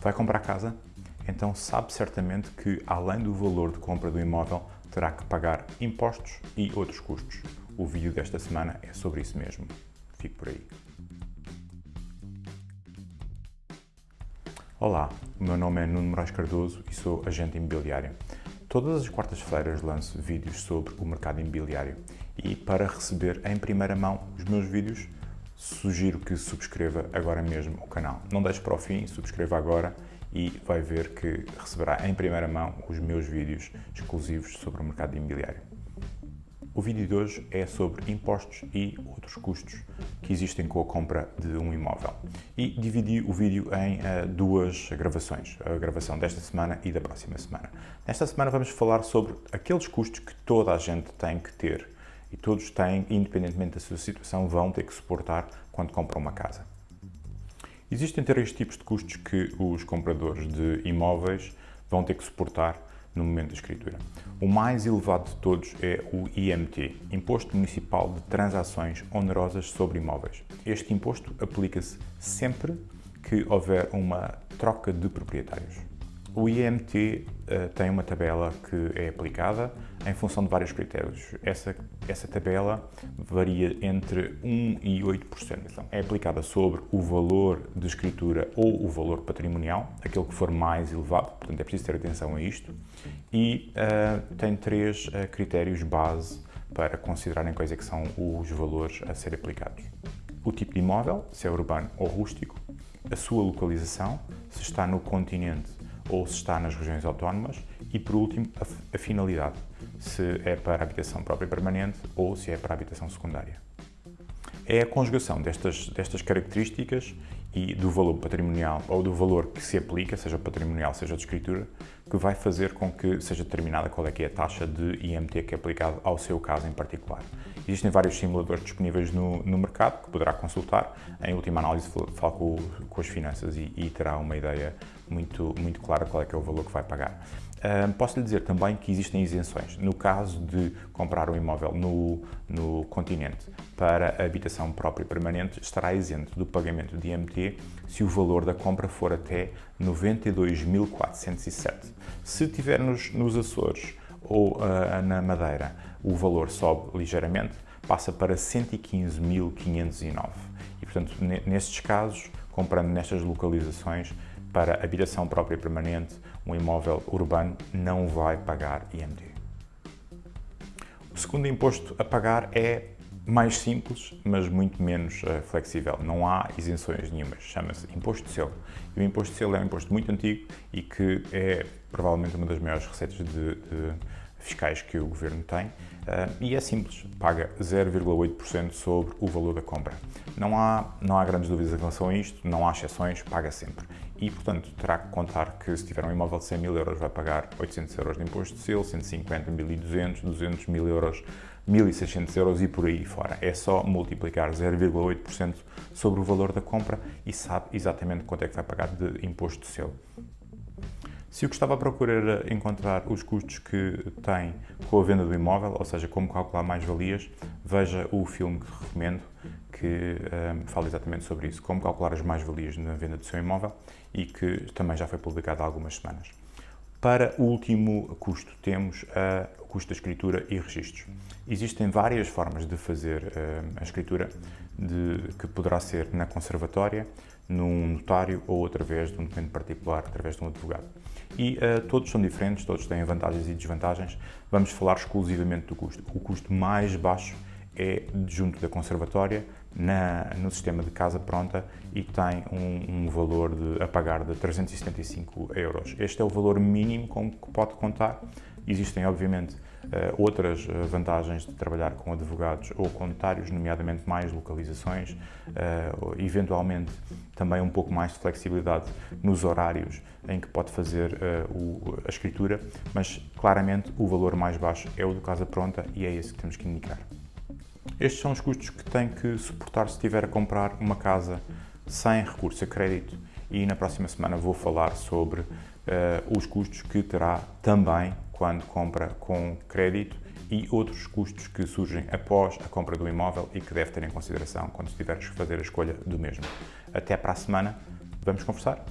Vai comprar casa? Então sabe certamente que, além do valor de compra do imóvel, terá que pagar impostos e outros custos. O vídeo desta semana é sobre isso mesmo. Fique por aí. Olá, o meu nome é Nuno Moraes Cardoso e sou agente imobiliário. Todas as quartas-feiras lanço vídeos sobre o mercado imobiliário e para receber em primeira mão os meus vídeos, sugiro que subscreva agora mesmo o canal. Não deixe para o fim, subscreva agora e vai ver que receberá em primeira mão os meus vídeos exclusivos sobre o mercado imobiliário. O vídeo de hoje é sobre impostos e outros custos que existem com a compra de um imóvel. E dividi o vídeo em uh, duas gravações, a gravação desta semana e da próxima semana. Nesta semana vamos falar sobre aqueles custos que toda a gente tem que ter e todos têm, independentemente da sua situação, vão ter que suportar quando compram uma casa. Existem três tipos de custos que os compradores de imóveis vão ter que suportar no momento da escritura. O mais elevado de todos é o IMT, Imposto Municipal de Transações Onerosas sobre Imóveis. Este imposto aplica-se sempre que houver uma troca de proprietários. O IMT uh, eh, tem uma tabela que é aplicada em função de vários critérios. Essa, essa tabela varia entre 1% e 8%. Então, é aplicada sobre o valor de escritura ou o valor patrimonial, aquele que for mais elevado, portanto é preciso ter atenção a isto, e uh, tem três uh, critérios base para considerarem quais é que são os valores a ser aplicados. O tipo de imóvel, se é urbano ou rústico, a sua localização, se está no continente ou se está nas regiões autónomas e, por último, a, a finalidade, se é para habitação própria permanente ou se é para habitação secundária. É a conjugação destas, destas características e do valor patrimonial ou do valor que se aplica, seja patrimonial, seja de escritura, que vai fazer com que seja determinada qual é que é a taxa de IMT que é aplicada ao seu caso em particular. Existem vários simuladores disponíveis no, no mercado que poderá consultar. Em última análise, fala com, com as finanças e, e terá uma ideia muito, muito clara qual é que é o valor que vai pagar. Um, posso lhe dizer também que existem isenções. No caso de comprar um imóvel no, no continente para habitação própria permanente, estará isento do pagamento de IMT se o valor da compra for até 92.407. Se tiver nos, nos Açores ou uh, na Madeira, o valor sobe ligeiramente, passa para 115.509. E, portanto, nestes casos, comprando nestas localizações, para habitação própria permanente, um imóvel urbano não vai pagar IMT. O segundo imposto a pagar é mais simples, mas muito menos uh, flexível. Não há isenções nenhumas. Chama-se imposto de selo. E o imposto de selo é um imposto muito antigo e que é provavelmente uma das maiores receitas de, de fiscais que o governo tem. Uh, e é simples, paga 0,8% sobre o valor da compra. Não há, não há grandes dúvidas em relação a isto, não há exceções, paga sempre e, portanto, terá que contar que se tiver um imóvel de 100 mil euros vai pagar 800 euros de imposto de selo, 150, 1200, 200 mil euros, 1600 euros e por aí fora. É só multiplicar 0,8% sobre o valor da compra e sabe exatamente quanto é que vai pagar de imposto selo. Se o que estava a procurar era encontrar os custos que tem com a venda do imóvel, ou seja, como calcular mais-valias, veja o filme que recomendo, que um, fala exatamente sobre isso, como calcular as mais-valias na venda do seu imóvel e que também já foi publicado há algumas semanas. Para o último custo, temos o custo da escritura e registros. Existem várias formas de fazer uh, a escritura, de, que poderá ser na conservatória, num notário ou através de um documento particular, através de um advogado. E uh, todos são diferentes, todos têm vantagens e desvantagens. Vamos falar exclusivamente do custo. O custo mais baixo é junto da conservatória, na, no sistema de casa pronta e tem um, um, valor de, a pagar de 375 euros. Este é o valor mínimo com que pode contar. Existem, obviamente, uh, outras eh, vantagens de trabalhar com advogados ou com notários, nomeadamente mais localizações, uh, eventualmente também um pouco mais de flexibilidade nos horários em que pode fazer a escritura, mas claramente o valor mais baixo é o do casa pronta e é esse que temos que indicar. Estes são os custos que tem que suportar se estiver a comprar uma casa sem recurso a crédito e na próxima semana vou falar sobre uh, os custos que terá também quando compra com crédito e outros custos que surgem após a compra do imóvel e que deve ter em consideração quando estiveres a fazer a escolha do mesmo. Até para a semana, vamos conversar?